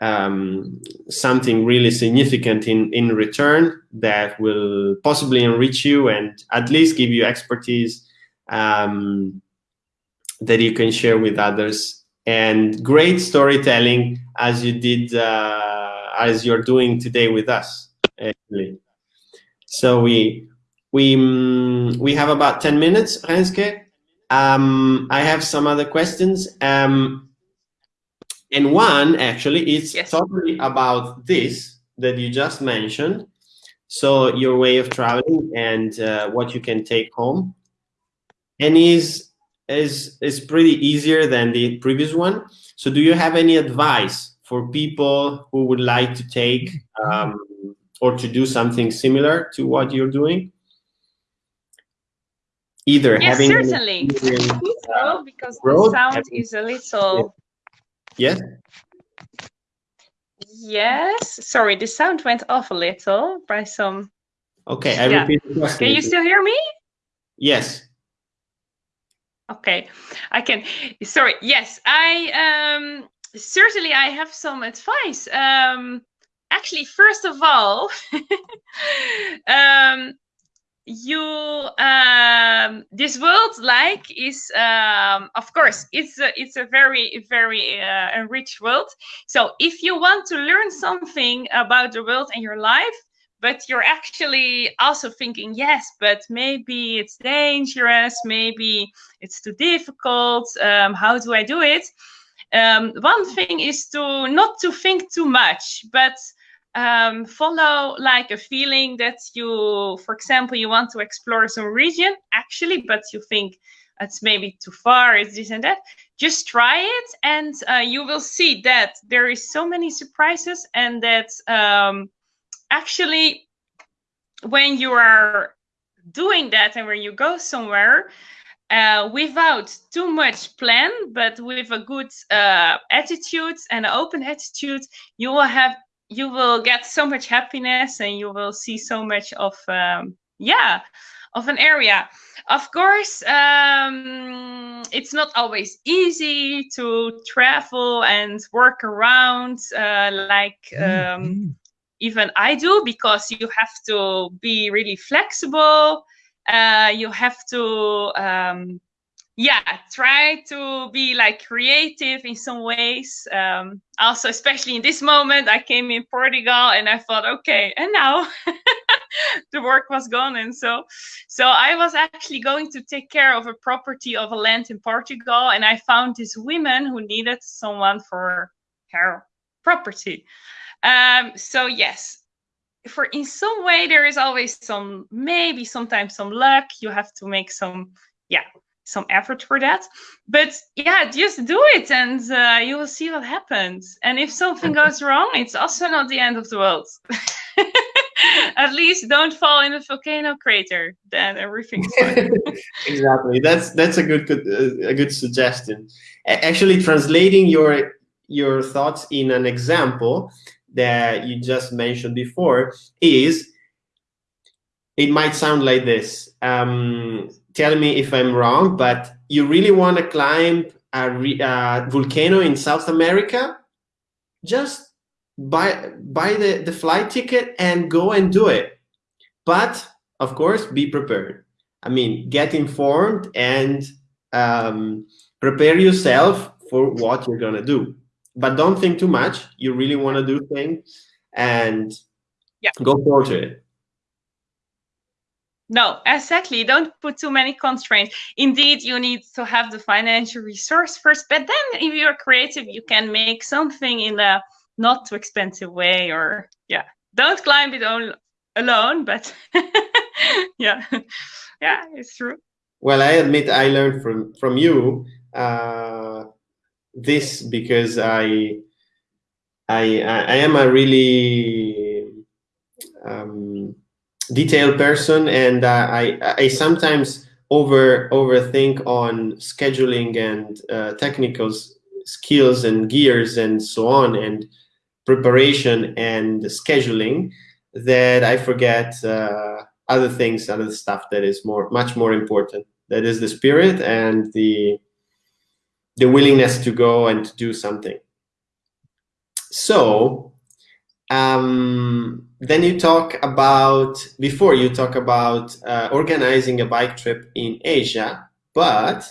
um, something really significant in, in return that will possibly enrich you and at least give you expertise um, that you can share with others. And great storytelling as you did uh, as you're doing today with us actually. So we we um, we have about 10 minutes Renske. Um, I have some other questions. Um, and one actually is yes. totally about this that you just mentioned so your way of traveling and uh, what you can take home and is is is pretty easier than the previous one. So do you have any advice for people who would like to take um, or to do something similar to what you're doing? Either yes, having certainly. Uh, because road, the sound having, is a little. Yes. Yes. Sorry, the sound went off a little by some. Okay, I yeah. repeat the question. Can you still hear me? Yes. Okay, I can. Sorry. Yes, I um, certainly I have some advice. Um, actually, first of all, um, you um, this world like is um, of course it's a, it's a very very uh, enriched world. So if you want to learn something about the world and your life, but you're actually also thinking, yes, but maybe it's dangerous, maybe it's too difficult. Um, how do I do it? Um, one thing is to not to think too much, but um, follow like a feeling that you, for example, you want to explore some region actually, but you think it's maybe too far, it's this and that. Just try it, and uh, you will see that there is so many surprises, and that um, actually when you are doing that and when you go somewhere uh, without too much plan but with a good uh, attitude and an open attitude you will have you will get so much happiness and you will see so much of um, yeah of an area of course um, it's not always easy to travel and work around uh, like um, mm -hmm even I do because you have to be really flexible. Uh, you have to, um, yeah, try to be like creative in some ways. Um, also, especially in this moment, I came in Portugal and I thought, okay, and now the work was gone, and so, so I was actually going to take care of a property of a land in Portugal, and I found this woman who needed someone for her property. Um, so yes, for in some way there is always some maybe sometimes some luck. You have to make some yeah some effort for that. But yeah, just do it and uh, you will see what happens. And if something goes wrong, it's also not the end of the world. At least don't fall in a volcano crater. Then everything's fine. exactly. That's that's a good, good uh, a good suggestion. Actually, translating your your thoughts in an example that you just mentioned before is it might sound like this. Um, tell me if I'm wrong, but you really want to climb a, a, volcano in South America? Just buy buy the, the flight ticket and go and do it. But of course, be prepared. I mean, get informed and um, prepare yourself for what you're gonna do but don't think too much. You really want to do things and yeah. go forward to it. No, exactly. Don't put too many constraints. Indeed, you need to have the financial resource first, but then if you're creative, you can make something in a not too expensive way or yeah. Don't climb it all alone, but yeah. Yeah, it's true. Well, I admit I learned from from you uh, this because I I I am a really detailed person, and uh, I I sometimes over overthink on scheduling and uh, technical skills and gears and so on and preparation and scheduling that I forget uh, other things, other stuff that is more much more important. That is the spirit and the the willingness to go and to do something. so um, then you talk about before you talk about uh, organizing a bike trip in Asia, but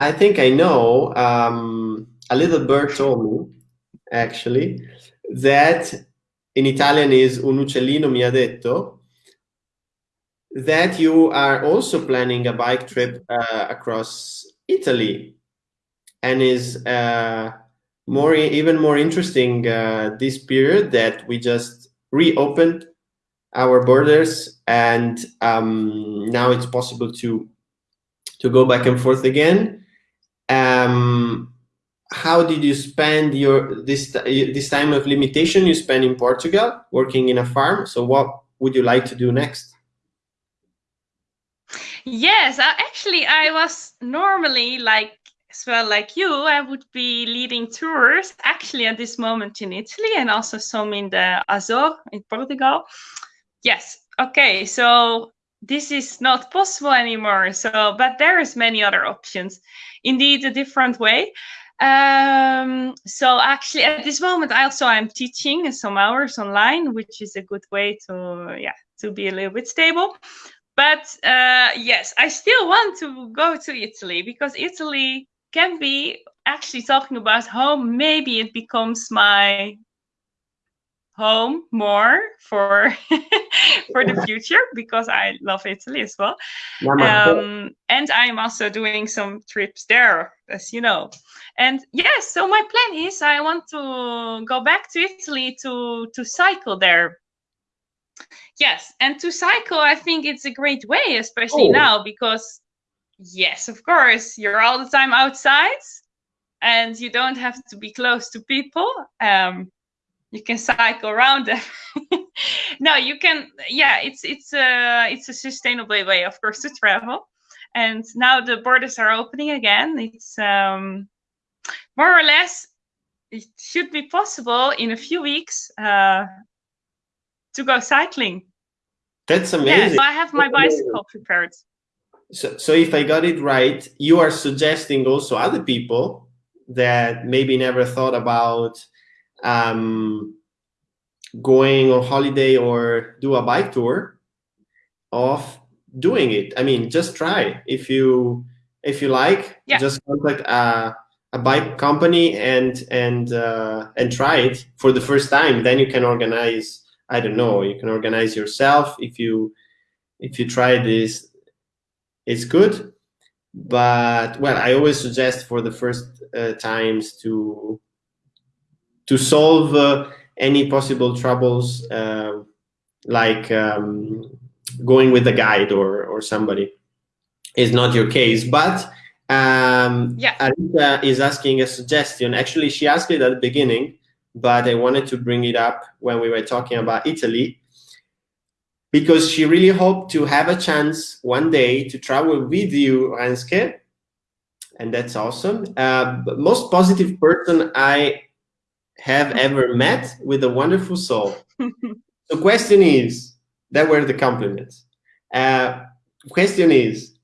I think I know um, a little bird told me actually that in Italian is un uccellino mi ha detto that you are also planning a bike trip uh, across Italy and is uh, more even more interesting uh, this period that we just reopened our borders and um, now it's possible to to go back and forth again. Um, how did you spend your this this time of limitation you spent in Portugal working in a farm? So what would you like to do next? Yes, actually, I was normally like well like you. I would be leading tours actually at this moment in Italy and also some in the Azores in Portugal. Yes. Okay. So this is not possible anymore. So, but there is many other options. Indeed, a different way. Um, so actually, at this moment, also I'm teaching some hours online, which is a good way to yeah to be a little bit stable. But uh, yes, I still want to go to Italy because Italy can be actually talking about home. Maybe it becomes my home more for for the future because I love Italy as well. Um, and I'm also doing some trips there, as you know. And yes, so my plan is I want to go back to Italy to to cycle there Yes, and to cycle, I think it's a great way, especially oh. now because, yes, of course, you're all the time outside, and you don't have to be close to people. Um, you can cycle around them. no, you can. Yeah, it's it's a it's a sustainable way, of course, to travel. And now the borders are opening again. It's um, more or less it should be possible in a few weeks uh, to go cycling. That's amazing. Yeah, I have my bicycle prepared. So, so if I got it right, you are suggesting also other people that maybe never thought about um, going on holiday or do a bike tour of doing it. I mean, just try. If you if you like, yeah. just contact a, a bike company and and uh, and try it for the first time. Then you can organize I don't know, you can organize yourself. If you if you try this, it's good. But well, I always suggest for the first uh, times to to solve uh, any possible troubles, uh, like um, going with a guide or or somebody. Is not your case, but um, yeah. Arisha is asking a suggestion. Actually, she asked it at the beginning but I wanted to bring it up when we were talking about Italy because she really hoped to have a chance one day to travel with you, Renske, and that's awesome. Uh, most positive person I have ever met with a wonderful soul. the question is, that were the compliments. Uh, question is,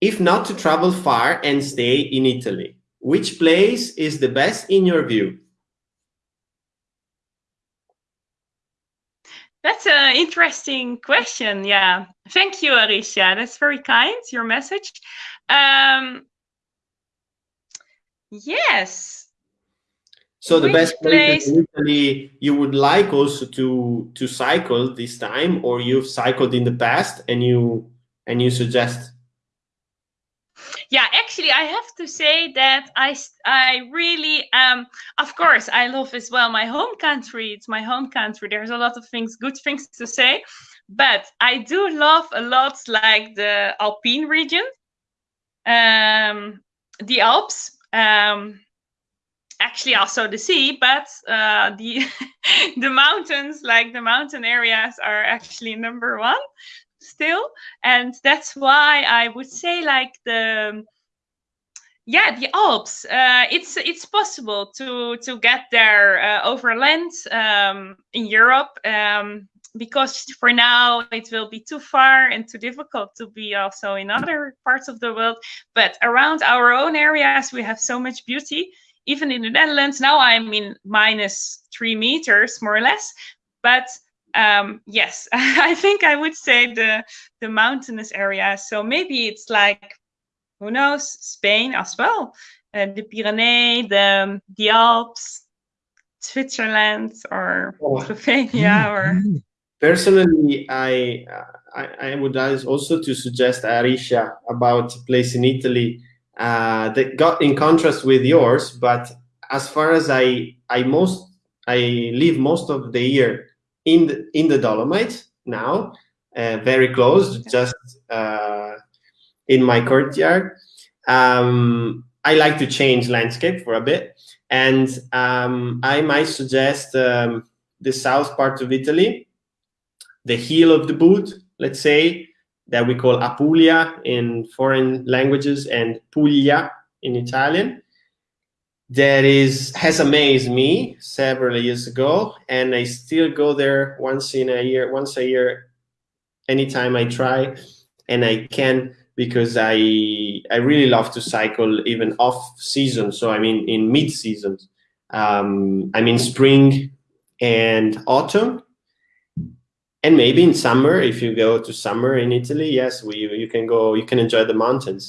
if not to travel far and stay in Italy, which place is the best in your view? That's an interesting question. Yeah. Thank you, Arisha. That's very kind, your message. Um, yes. So the Which best place Italy you would like also to to cycle this time, or you've cycled in the past and you and you suggest yeah actually i have to say that i i really um of course i love as well my home country. It's my home country. There's a lot of things good things to say but i do love a lot like the alpine region um the alps um actually also the sea but uh the the mountains like the mountain areas are actually number one still and that's why i would say like the yeah the alps uh, it's it's possible to to get there uh, over land um, in europe um, because for now it will be too far and too difficult to be also in other parts of the world but around our own areas we have so much beauty even in the Netherlands. Now I'm in minus three meters, more or less. But um, yes, I think I would say the the mountainous areas. So maybe it's like who knows, Spain as well, uh, the Pyrenees, the the Alps, Switzerland, or oh. Slovenia, or. Personally, I, I, I would also to suggest Arisha about a place in Italy uh, that got in contrast with yours, but as far as I I most I live most of the year in the, in the Dolomites now, uh, very close, just uh, in my courtyard. Um, I like to change landscape for a bit, and um, I might suggest um, the south part of Italy, the heel of the boot, let's say, that we call Apulia in foreign languages and Puglia in Italian that is has amazed me several years ago and i still go there once in a year once a year anytime i try and i can because i i really love to cycle even off season. So i mean in mid season um, i mean spring and autumn. And maybe in summer if you go to summer in italy yes we you can go you can enjoy the mountains.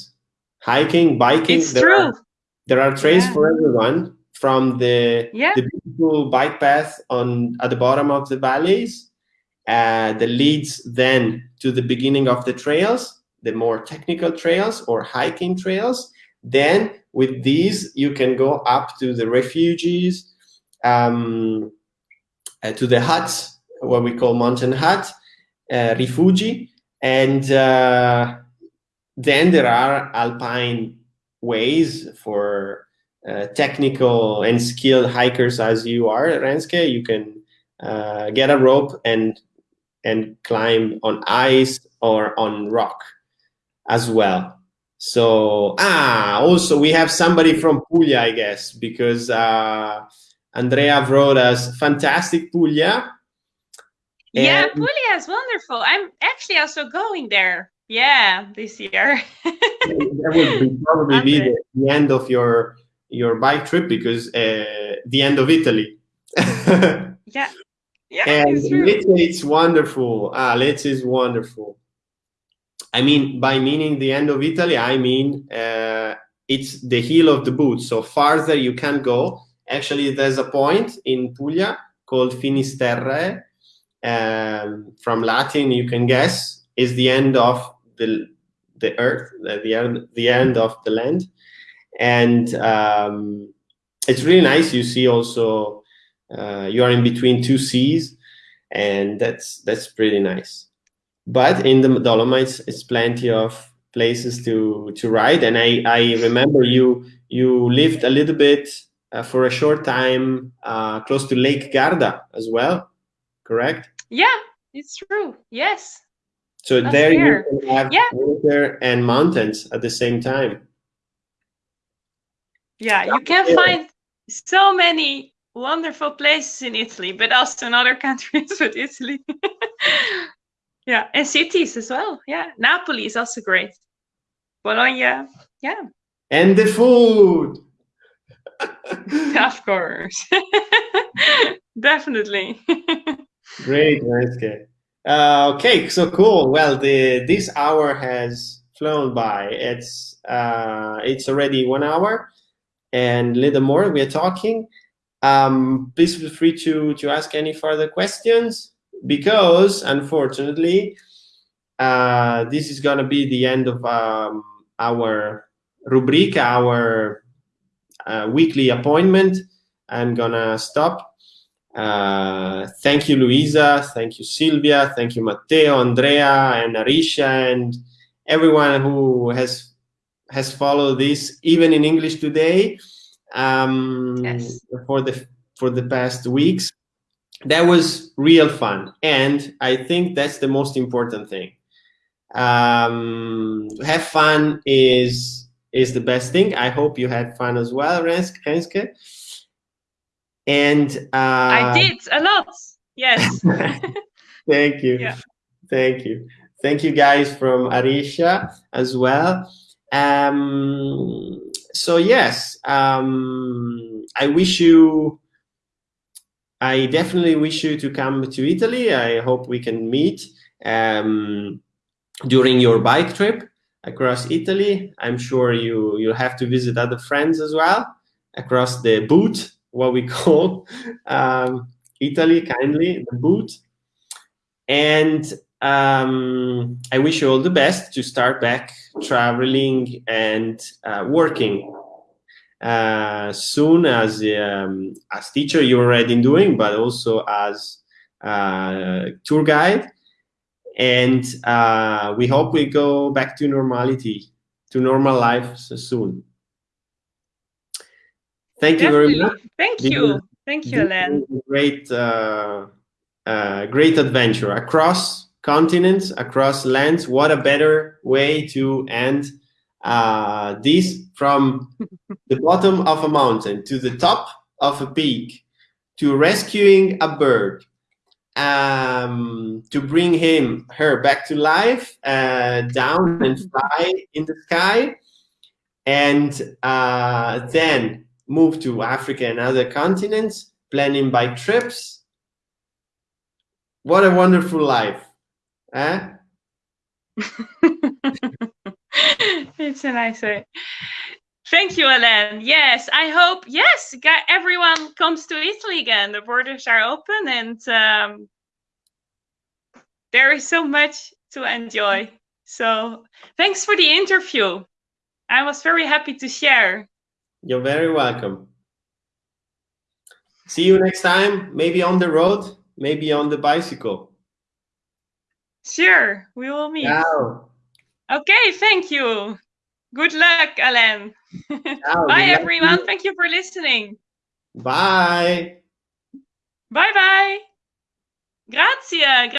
Hiking biking it's true are, there are trails yeah. for everyone from the, yeah. the beautiful bike path on at the bottom of the valleys uh, that leads then to the beginning of the trails, the more technical trails or hiking trails. Then with these, you can go up to the refuges, um, uh, to the huts, what we call mountain hut, uh, rifugi, and uh, then there are alpine ways for uh, technical and skilled hikers as you are, Renske. You can uh, get a rope and and climb on ice or on rock as well. So ah, also we have somebody from Puglia, I guess, because uh, Andrea wrote us fantastic Puglia. Yeah, Puglia is wonderful. I'm actually also going there. Yeah, this year. that would be probably be the, the, end of your your bike trip because uh, the end of Italy. yeah, yeah, and it's, it's wonderful. Ah, Lecce is wonderful. I mean, by meaning the end of Italy, I mean uh, it's the heel of the boot. So farther you can go. Actually, there's a point in Puglia called Finisterre. Um, from Latin, you can guess, is the end of the the earth, the end, the end of the land, and um, it's really nice. You see also uh, you are in between two seas, and that's that's pretty nice. But in the Dolomites, it's plenty of places to to ride, and I I remember you you lived a little bit uh, for a short time uh, close to Lake Garda as well, correct? Yeah, it's true. Yes. So That's there fair. you have yeah. water and mountains at the same time. Yeah, you can find so many wonderful places in Italy, but also in other countries, but Italy. yeah, and cities as well. Yeah, Napoli is also great. Bologna, yeah. And the food. of course. Definitely. Great, Renske. Uh, okay, so cool. Well, the this hour has flown by. It's uh, it's already one hour and a little more. We are talking. Um, please feel free to to ask any further questions because unfortunately, uh, this is gonna be the end of um, our rubrica, our uh, weekly appointment. I'm gonna stop uh, thank you, Luisa. Thank you, Silvia. Thank you, Matteo, Andrea, and Arisha, and everyone who has has followed this, even in English today, um, yes. for the for the past weeks. That was real fun, and I think that's the most important thing. Um, have fun is is the best thing. I hope you had fun as well, Renske. And uh, I did a lot. Yes. Thank you. Yeah. Thank you. Thank you guys from Arisha as well. Um, so yes, um, I wish you. I definitely wish you to come to Italy. I hope we can meet um, during your bike trip across Italy. I'm sure you you'll have to visit other friends as well across the boot, what we call um, Italy, kindly the boot. And um, I wish you all the best to start back traveling and uh, working uh, soon as um, as teacher you're already doing, but also as uh, tour guide. And uh, we hope we go back to normality, to normal life so soon. Thank Definitely. you very much. Thank you. Thank you, Alain. Great, uh, uh, great adventure across continents, across lands. What a better way to end uh, this from the bottom of a mountain to the top of a peak to rescuing a bird um, to bring him her back to life uh, down and fly in the sky and uh, then move to Africa and other continents planning bike trips what a wonderful life eh? it's a nice way. Thank you, Alain. Yes, I hope, yes, everyone comes to Italy again. The borders are open and um, there is so much to enjoy. So thanks for the interview. I was very happy to share. You're very welcome. See you next time, maybe on the road, maybe on the bicycle. Sure, we will meet. Ciao. Okay, thank you. Good luck. Ciao, Bye, everyone. Thank you for listening. Bye. Bye bye. Grazie.